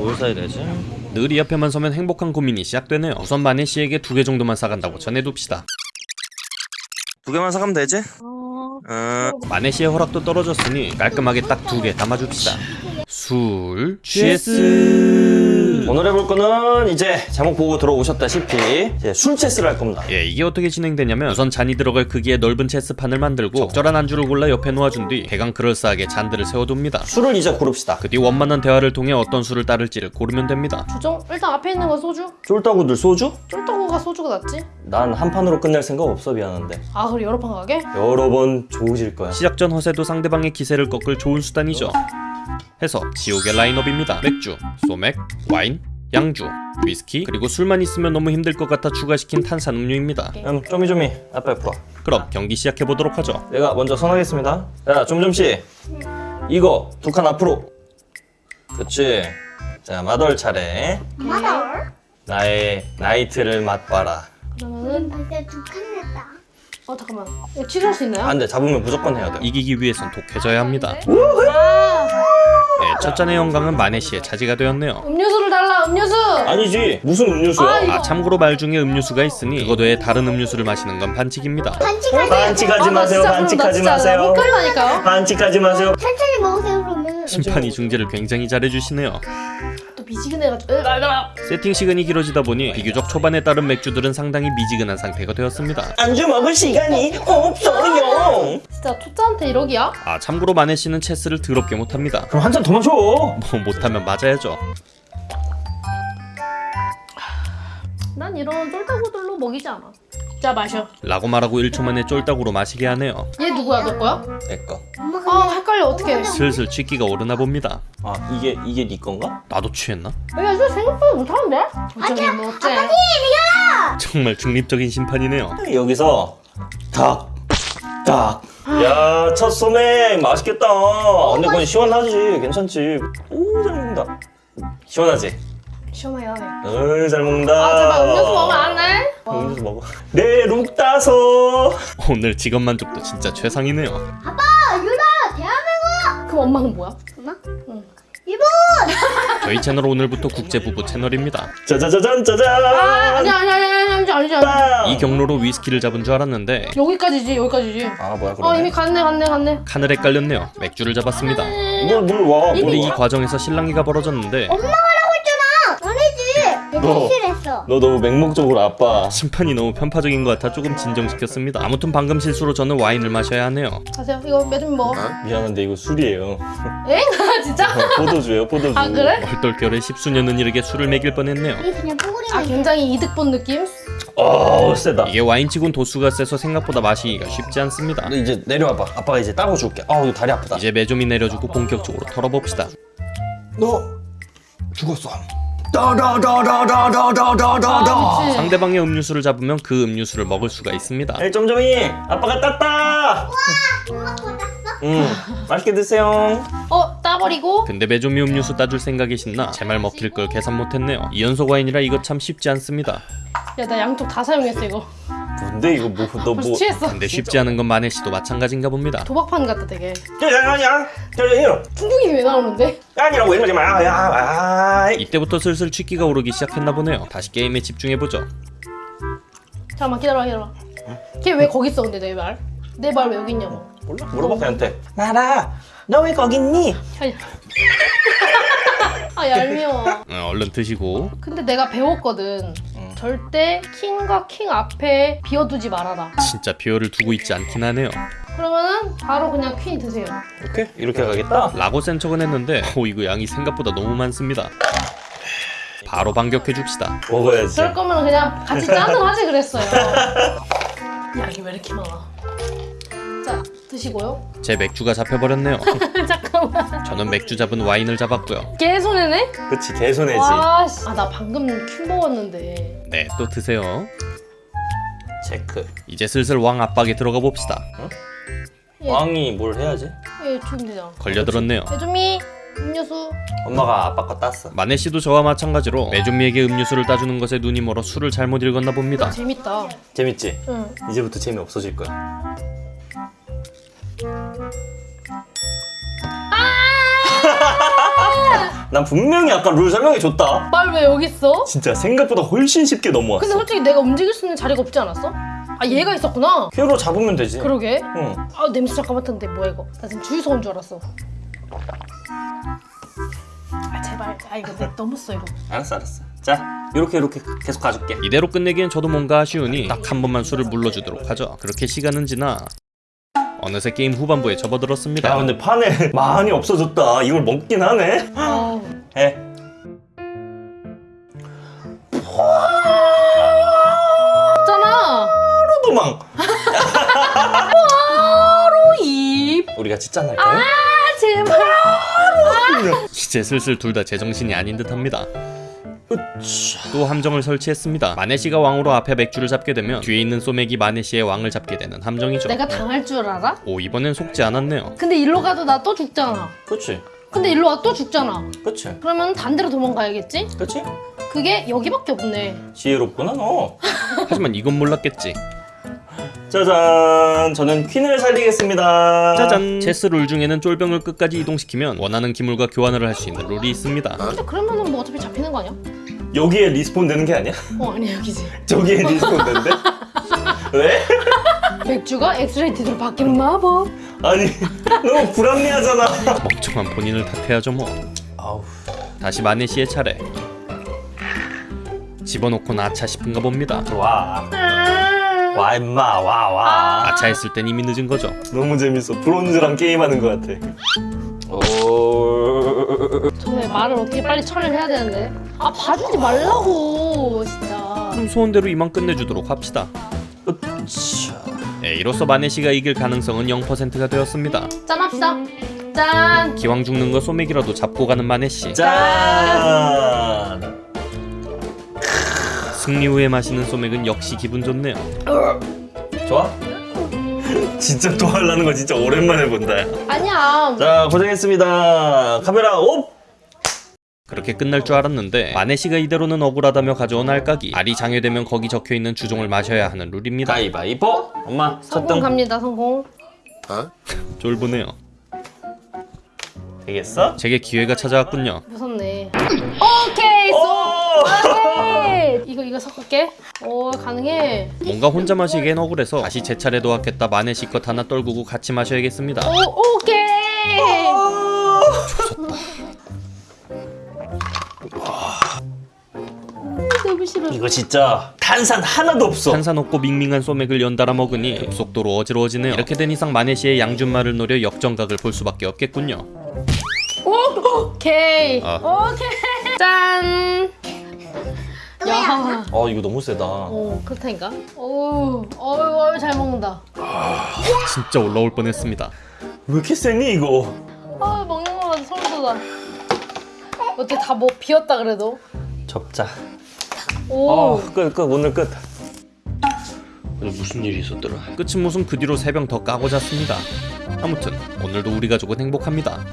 뭘 사야 되지? 늘 이 앞에만 서면 행복한 고민이 시작되네요 우선 마네 씨에게 두 개 정도만 사간다고 전해둡시다 두 개만 사가면 되지? 어... 응. 마네 씨의 허락도 떨어졌으니 깔끔하게 딱 두 개 담아줍시다 술 취스 오늘 해볼 거는 이제 제목 보고 들어오셨다시피 이제 술 체스를 할 겁니다. 예, 이게 어떻게 진행되냐면 우선 잔이 들어갈 크기의 넓은 체스판을 만들고 적절한 안주를 골라 옆에 놓아준 뒤 대강 그럴싸하게 잔들을 세워둡니다. 술을 이제 고릅시다. 그 뒤 원만한 대화를 통해 어떤 술을 따를지를 고르면 됩니다. 주정? 일단 앞에 있는 건 소주? 쫄따구들 소주? 쫄떡구가 소주가 낫지? 난 한 판으로 끝낼 생각 없어 미안한데 아 그래 여러 판 가게? 여러 번 좋으질 거야. 시작 전 허세도 상대방의 기세를 꺾을 좋은 수단이죠. 해서 지옥의 라인업입니다. 맥주, 소맥, 와인, 양주, 위스키, 그리고 술만 있으면 너무 힘들 것 같아 추가시킨 탄산음료입니다. 음, 쪼미쪼미 아빠 옆으로 와. 그럼 경기 시작해 보도록 하죠. 내가 먼저 선하겠습니다. 자, 좀좀씨 이거 두 칸 앞으로. 그렇지. 자, 마덜 차례. 마덜? 나의 나이트를 맛봐라. 그러면은 벌써 두칸 냈다. 어 잠깐만 취소할 수 있나요? 안돼 잡으면 무조건 해야 돼. 이기기 위해선 독해져야 합니다. 아, 네, 첫 잔의 영광은 마네 씨의 차지가 되었네요. 음료수를 달라 음료수! 아니지 무슨 음료수야? 아, 이거- 아 참고로 말 중에 음료수가 있으니 그것 외에 다른 음료수를 마시는 건 반칙입니다. 반칙하지. 반칙하지 아, 나 마세요. 반칙하지 마세요. 헷갈린다니까요? 반칙하지 마세요. 천천히 먹으세요 그러면. 심판이 중재를 굉장히 잘해주시네요. 또 미지근해가지고. 세팅 시간이 길어지다 보니 비교적 초반에 따른 맥주들은 상당히 미지근한 상태가 되었습니다. 안주 먹을 시간이 없어요. 진짜 초짜한테 1억이야? 아 참고로 마네 씨는 체스를 더럽게 못합니다. 그럼 한 잔 더 마셔. 뭐 못하면 맞아야죠. 난 이런 쫄따구들로 먹이지 않아 자 마셔 라고 말하고 1초 만에 쫄딱으로 마시게 하네요. 얘 누구야 너 거야? 내 거. 엄마가 아 헷갈려 어떡해 슬슬 취기가 오르나 봅니다. 아 이게 이게 네 건가? 나도 취했나? 야 이거 생각보다 못하는데? 어쩌면 뭐 어째 정말 중립적인 심판이네요. 여기서 닭, 닭. 야, 첫 소맥 맛있겠다. 근데 그건 시원하지, 괜찮지. 오, 잘 먹는다. 시원하지? 시원하게 하네 어이, 잘 먹는다. 아 제발 음료수 먹으면 안 돼? 음료수 먹어. 네, 룩다소. 오늘 직업 만족도 진짜 최상이네요. 아빠 유라 대한민국. 그럼 엄마는 뭐야? 엄마? 응. 일본. 저희 채널 오늘부터 국제부부 채널입니다. 짜자자잔 짜잔. 아 아니 아니 아니 아니 아니 아니지 아니 빵. 이 경로로 위스키를 잡은 줄 알았는데 여기까지지 여기까지지 아, 뭐야, 어 그러네. 이미 갔네 갔네 갔네 칸을 헷갈렸네요. 맥주를 잡았습니다. 물, 물 와. 근데 물이 와. 과정에서 실랑이가 벌어졌는데 엄마 너. 실수했어. 너 너무 맹목적으로 아빠. 심판이 너무 편파적인 것 같아 조금 진정시켰습니다. 아무튼 방금 실수로 저는 와인을 마셔야 하네요. 가세요 이거 매좀 먹어 미안한데 이거 술이에요. 엥? 진짜? 포도주예요, 포도주. 아 그래? 얼떨결에 십수년은 이르게 술을 먹일 뻔했네요. 이게 그냥 뽀글이. 아 굉장히 이득 본 느낌? 어, 세다. 이게 와인치곤 도수가 세서 생각보다 마시기가 쉽지 않습니다. 너 이제 내려와봐. 아빠가 이제 따고 줄게. 아, 이거 다리 아프다. 이제 매좀이 내려주고 본격적으로 털어봅시다. 너 죽었어. 아, 상대방의 음료수를 잡으면 그 음료수를 먹을 수가 있습니다. 점점이 아빠가 땄다! 응 맛있게 드세요. 어 따버리고? 근데 매점이 음료수 따줄 생각이 신나 제 말 먹힐 걸 계산 못했네요. 이연소 과인이라 이거 참 쉽지 않습니다. 야 나 양쪽 다 사용했어 이거. 뭔데 이거 뭐 너 뭐? 취했어 근데 쉽지 않은 건 마네 씨도 마찬가지인가 봅니다. 도박판 같다 되게 야야야, 야야, 중국인이 왜 나오는데? 아니라고 이러지 마. 야, 아, 이때부터 슬슬 취기가 오르기 시작했나 보네요. 다시 게임에 집중해 보죠. 잠깐만 기다려 기다려 걔 왜 거기 있어 근데 내 말? 내 말 왜 여기 있냐고 몰라? 물어봐 걔한테. 나라, 너 왜 거기 있니? 아니. 아 얄미워 어, 얼른 드시고 근데 내가 배웠거든 응. 절대 킹과 킹 앞에 비워두지 말아라 진짜 비어를 두고 있지 않긴 하네요. 그러면은 바로 그냥 퀸 드세요 이렇게 이렇게 가겠다. 라고 센 척은 했는데 오 이거 양이 생각보다 너무 많습니다. 바로 반격해 줍시다. 먹어야지. 그럴 거면 그냥 같이 짠을 하지 그랬어요 야 이게 왜 이렇게 많아 자 드시고요 제 맥주가 잡혀버렸네요. 저는 맥주 잡은 와인을 잡았고요. 개 손해네? 그치 개손해지. 와씨 아나 방금 퀸 먹었는데 네, 또 드세요. 체크. 이제 슬슬 왕 압박에 들어가 봅시다. 예, 왕이 뭘 해야지? 예 주면 되잖아 걸려들었네요. 배좀이 음료수 엄마가 아빠 거 땄어. 마네 씨도 저와 마찬가지로 매좀미에게 음료수를 따주는 것에 눈이 멀어 술을 잘못 읽었나 봅니다. 재밌다 재밌지? 응 이제부터 재미 없어질 거야. 난 분명히 아까 룰 설명해줬다. 말 왜 여기 있어? 진짜 생각보다 훨씬 쉽게 넘어왔어. 근데 솔직히 내가 움직일 수 있는 자리가 없지 않았어? 아 얘가 있었구나. 큐로 잡으면 되지. 그러게. 응. 아 냄새 잠깐 맡았는데 뭐야 이거? 나 지금 주유소 온 줄 알았어. 아 제발. 아 이거 내 너무 써 이거. 알았어, 알았어. 자, 이렇게 이렇게 계속 가줄게. 이대로 끝내기엔 저도 뭔가 아쉬우니 딱 한 번만 술을 물러주도록 하죠. 그렇게 시간은 지나 어느새 게임 후반부에 접어들었습니다. 야, 근데 판에 많이 없어졌다. 이걸 먹긴 하네. 아 해. 없잖아. 바로 도망. 바로 입. 우리가 할까요? 아 제발. 이제 슬슬 둘 다 제정신이 아닌 듯합니다. 으쌰. 또 함정을 설치했습니다. 마네시가 왕으로 앞에 맥주를 잡게 되면 뒤에 있는 소맥이 마네시의 왕을 잡게 되는 함정이죠. 내가 당할 줄 알아? 오 이번엔 속지 않았네요. 근데 일로 가도 나 또 죽잖아. 그치, 근데 일로 와 또 죽잖아. 그치, 그러면 반대로 도망가야겠지? 그치? 그게 여기밖에 없네. 지혜롭구나, 너. 하지만 이건 몰랐겠지. 짜잔, 저는 퀸을 살리겠습니다. 짜잔! 체스 룰 중에는 쫄병을 끝까지 이동시키면 원하는 기물과 교환을 할 수 있는 룰이 있습니다. 근데 그러면은 뭐 어차피 잡히는 거 아니야? 여기에 respawn 되는 게 아니야? 어 아니야 여기지. 저기에 respawn 된대? 왜? 맥주가 엑스레이티드로 바뀌는 마법. 아니, 너무 불합리하잖아. 멍청한 본인을 탓해야죠 뭐. 아우. 다시 마네시의 차례. 집어넣고 아차 싶은가 봅니다. 와. 와, 임마, 와, 와. 아차 했을 땐 이미 늦은 거죠. 너무 재밌어. 브론즈랑 게임하는 것 같아. 오. 저의 말을 어떻게 빨리 처리해야 되는데. 아 봐주지 말라고 진짜. 그럼 소원대로 이만 끝내주도록 합시다. 으쌰. 네, 이로써 마네시가 이길 가능성은 0%가 되었습니다. 짠 합시다. 짠. 기왕 죽는 거 소맥이라도 잡고 가는 마네시. 짠. 승리 후에 마시는 소맥은 역시 기분 좋네요. 좋아? 진짜 또 하려는 거 진짜 오랜만에 본다. 아니야. 자, 고생했습니다. 카메라 옵! 그렇게 끝날 줄 알았는데 마네시가 이대로는 억울하다며 가져온 알까기 알이 장애되면 거기 적혀있는 주종을 마셔야 하는 룰입니다. 가위바위보! 엄마, 성공 갑니다 성공. 쫄보네요. 되겠어? 제게 기회가 찾아왔군요. 무섭네. 오케이. 쏘. 오! 이거 이거 섞을게. 오 가능해. 뭔가 혼자 마시기엔 억울해서 다시 제 차례도 왔겠다 마네시 것 하나 떨구고 같이 마셔야겠습니다. 오 오케이. 너무 싫어. 이거 진짜 탄산 하나도 없어. 탄산 없고 밍밍한 소맥을 연달아 먹으니 급속도로 어지러워지네요. 이렇게 된 이상 마네시의 양준말을 노려 역정각을 볼 수밖에 없겠군요. 오 케이. 아. 오케이. 짠. 야. 아, 이거 너무 세다. 오 그렇다니까. 오. 어유 잘 먹는다. 진짜 올라올 뻔했습니다. 왜 이렇게 세니, 이거? 아 먹는 거마다 소름 돋아. 어떻게 다 뭐 비었다 그래도. 접자. 오. 어, 끝, 끝, 오늘 끝. 오늘 무슨 일이 있었더라? 끝은 무슨 그 뒤로 세 병 더 까고 잤습니다. 아무튼 오늘도 우리 가족은 행복합니다.